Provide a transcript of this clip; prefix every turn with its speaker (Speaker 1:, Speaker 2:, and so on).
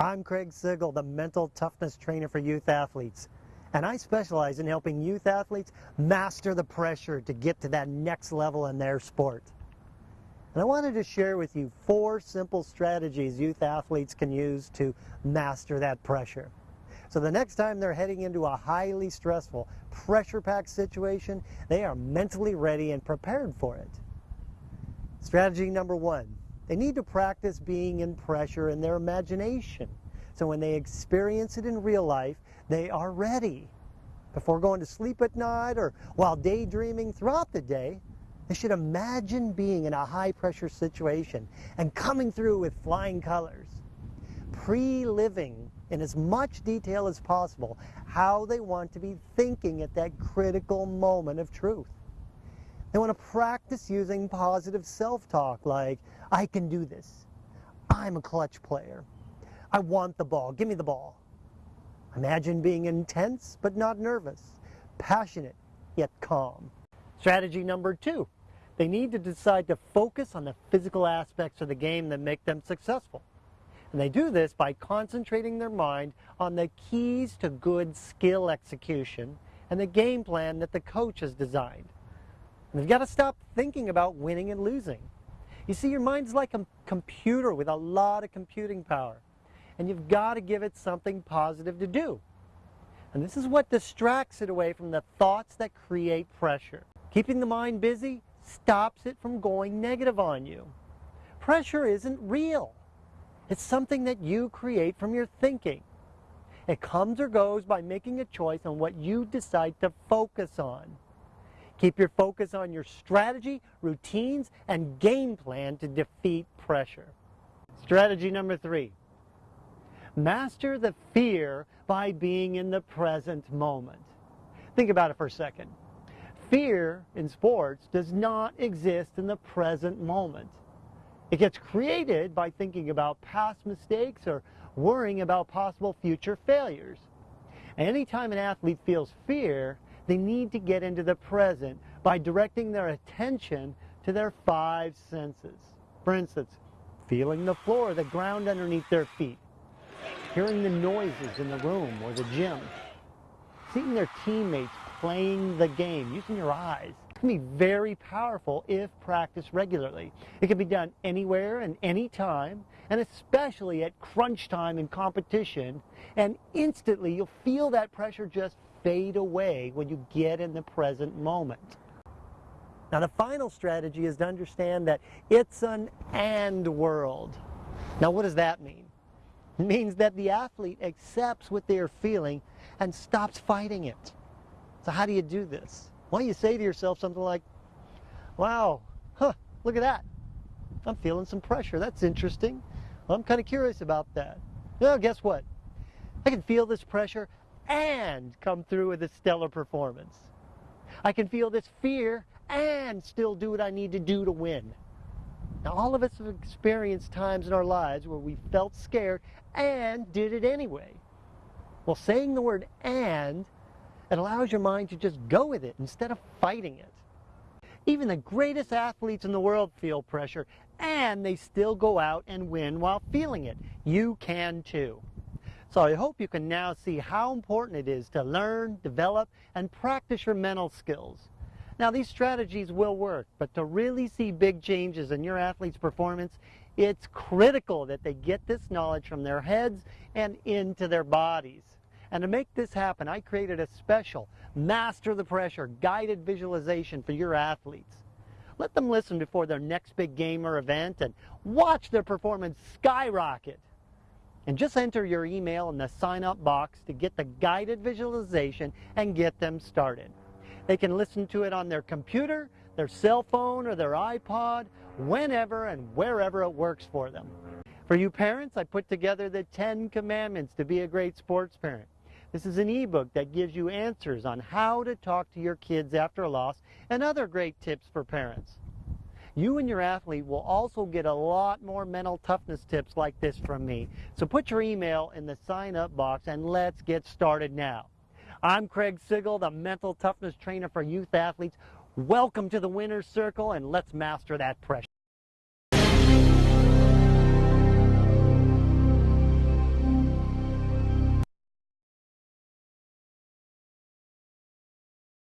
Speaker 1: I'm Craig Sigl, the mental toughness trainer for youth athletes. And I specialize in helping youth athletes master the pressure to get to that next level in their sport. And I wanted to share with you four simple strategies youth athletes can use to master that pressure. So the next time they're heading into a highly stressful, pressure-packed situation, they are mentally ready and prepared for it. Strategy number one, they need to practice being in pressure in their imagination. So when they experience it in real life, they are ready. Before going to sleep at night or while daydreaming throughout the day, they should imagine being in a high pressure situation and coming through with flying colors. Pre-living in as much detail as possible how they want to be thinking at that critical moment of truth. They want to practice using positive self-talk like, I can do this. I'm a clutch player. I want the ball. Give me the ball. Imagine being intense but not nervous, passionate yet calm. Strategy number two, they need to decide to focus on the physical aspects of the game that make them successful. And they do this by concentrating their mind on the keys to good skill execution and the game plan that the coach has designed. They've got to stop thinking about winning and losing. You see, your mind's like a computer with a lot of computing power. And you've got to give it something positive to do. And this is what distracts it away from the thoughts that create pressure. Keeping the mind busy stops it from going negative on you. Pressure isn't real. It's something that you create from your thinking. It comes or goes by making a choice on what you decide to focus on. Keep your focus on your strategy, routines, and game plan to defeat pressure. Strategy number three, master the fear by being in the present moment. Think about it for a second. Fear in sports does not exist in the present moment. It gets created by thinking about past mistakes or worrying about possible future failures. Anytime an athlete feels fear, they need to get into the present by directing their attention to their five senses. For instance, feeling the floor, the ground underneath their feet, hearing the noises in the room or the gym, seeing their teammates playing the game, using your eyes. It can be very powerful if practiced regularly. It can be done anywhere and anytime, and especially at crunch time in competition, and instantly you'll feel that pressure just fade away when you get in the present moment. Now the final strategy is to understand that it's an and world. Now what does that mean? It means that the athlete accepts what they're feeling and stops fighting it. So how do you do this? Well, you say to yourself something like, wow, huh, look at that. I'm feeling some pressure. That's interesting. Well, I'm kind of curious about that. Well, guess what? I can feel this pressure and come through with a stellar performance. I can feel this fear and still do what I need to do to win. Now, all of us have experienced times in our lives where we felt scared and did it anyway. Well, saying the word and, it allows your mind to just go with it instead of fighting it. Even the greatest athletes in the world feel pressure, and they still go out and win while feeling it. You can too. So I hope you can now see how important it is to learn, develop, and practice your mental skills. Now these strategies will work, but to really see big changes in your athlete's performance, it's critical that they get this knowledge from their heads and into their bodies. And to make this happen, I created a special Master the Pressure guided visualization for your athletes. Let them listen before their next big game or event and watch their performance skyrocket. And just enter your email in the sign up box to get the guided visualization and get them started. They can listen to it on their computer, their cell phone, or their iPod, whenever and wherever it works for them. For you parents, I put together the 10 commandments to be a great sports parent. This is an ebook that gives you answers on how to talk to your kids after a loss and other great tips for parents. You and your athlete will also get a lot more mental toughness tips like this from me. So put your email in the sign up box and let's get started now. I'm Craig Sigl, the mental toughness trainer for youth athletes. Welcome to the winner's circle and let's master that pressure.